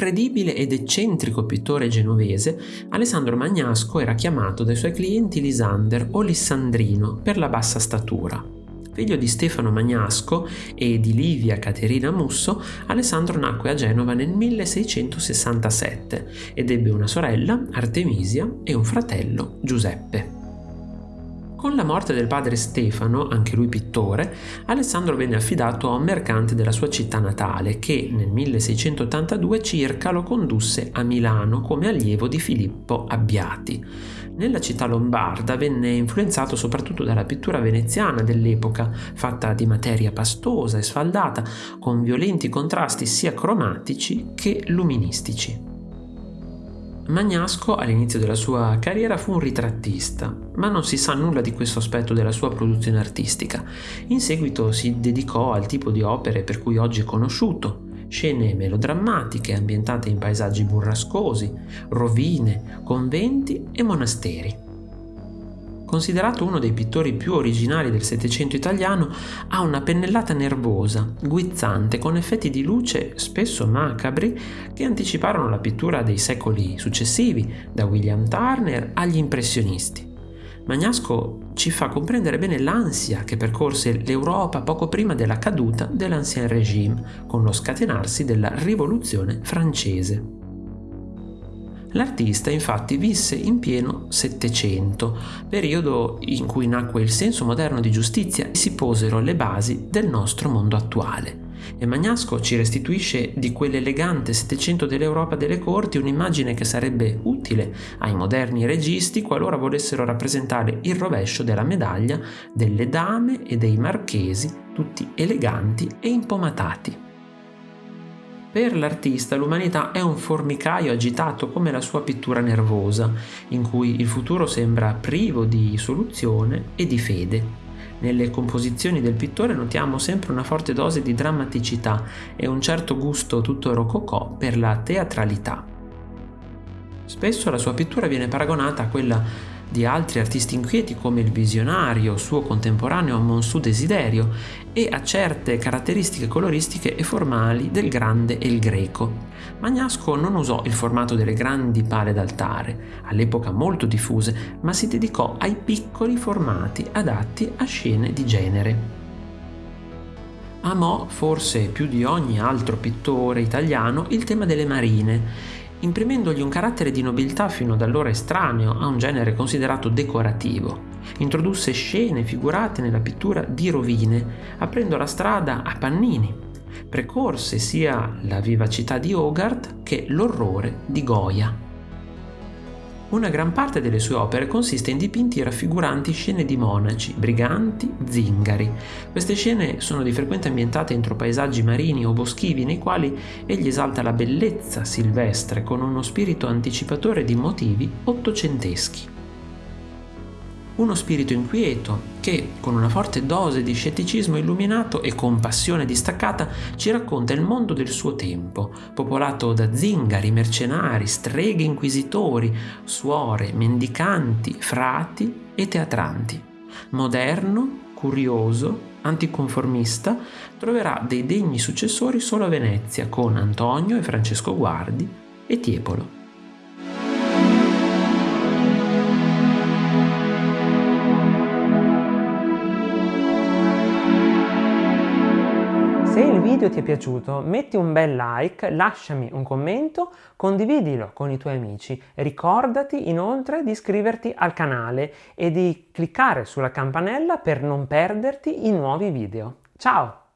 l'imprevedibile ed eccentrico pittore genovese, Alessandro Magnasco era chiamato dai suoi clienti Lisander o Lissandrino per la bassa statura. Figlio di Stefano Magnasco e di Livia Caterina Musso, Alessandro nacque a Genova nel 1667 ed ebbe una sorella, Artemisia, e un fratello, Giuseppe. Con la morte del padre Stefano, anche lui pittore, Alessandro venne affidato a un mercante della sua città natale che nel 1682 circa lo condusse a Milano come allievo di Filippo Abbiati. Nella città lombarda venne influenzato soprattutto dalla pittura veneziana dell'epoca, fatta di materia pastosa e sfaldata, con violenti contrasti sia cromatici che luministici. Magnasco all'inizio della sua carriera fu un ritrattista, ma non si sa nulla di questo aspetto della sua produzione artistica. In seguito si dedicò al tipo di opere per cui oggi è conosciuto, scene melodrammatiche ambientate in paesaggi burrascosi, rovine, conventi e monasteri. Considerato uno dei pittori più originali del Settecento italiano, ha una pennellata nervosa, guizzante, con effetti di luce spesso macabri che anticiparono la pittura dei secoli successivi, da William Turner agli impressionisti. Magnasco ci fa comprendere bene l'ansia che percorse l'Europa poco prima della caduta dell'Ancien Régime, con lo scatenarsi della rivoluzione francese. L'artista infatti visse in pieno Settecento, periodo in cui nacque il senso moderno di giustizia e si posero le basi del nostro mondo attuale. E Magnasco ci restituisce di quell'elegante Settecento dell'Europa delle corti un'immagine che sarebbe utile ai moderni registi qualora volessero rappresentare il rovescio della medaglia delle dame e dei marchesi, tutti eleganti e impomatati. Per l'artista l'umanità è un formicaio agitato come la sua pittura nervosa, in cui il futuro sembra privo di soluzione e di fede. Nelle composizioni del pittore notiamo sempre una forte dose di drammaticità e un certo gusto tutto rococò per la teatralità. Spesso la sua pittura viene paragonata a quella di altri artisti inquieti come il visionario, suo contemporaneo Monsù Desiderio, e a certe caratteristiche coloristiche e formali del grande e il greco. Magnasco non usò il formato delle grandi pale d'altare, all'epoca molto diffuse, ma si dedicò ai piccoli formati adatti a scene di genere. Amò, forse più di ogni altro pittore italiano, il tema delle marine imprimendogli un carattere di nobiltà fino ad allora estraneo a un genere considerato decorativo. Introdusse scene figurate nella pittura di rovine, aprendo la strada a pannini. Precorse sia la vivacità di Hogarth che l'orrore di Goya. Una gran parte delle sue opere consiste in dipinti raffiguranti scene di monaci, briganti, zingari. Queste scene sono di frequente ambientate entro paesaggi marini o boschivi nei quali egli esalta la bellezza silvestre con uno spirito anticipatore di motivi ottocenteschi uno spirito inquieto che, con una forte dose di scetticismo illuminato e compassione distaccata, ci racconta il mondo del suo tempo, popolato da zingari, mercenari, streghe inquisitori, suore, mendicanti, frati e teatranti. Moderno, curioso, anticonformista, troverà dei degni successori solo a Venezia con Antonio e Francesco Guardi e Tiepolo. Se il video ti è piaciuto metti un bel like, lasciami un commento, condividilo con i tuoi amici. Ricordati inoltre di iscriverti al canale e di cliccare sulla campanella per non perderti i nuovi video. Ciao!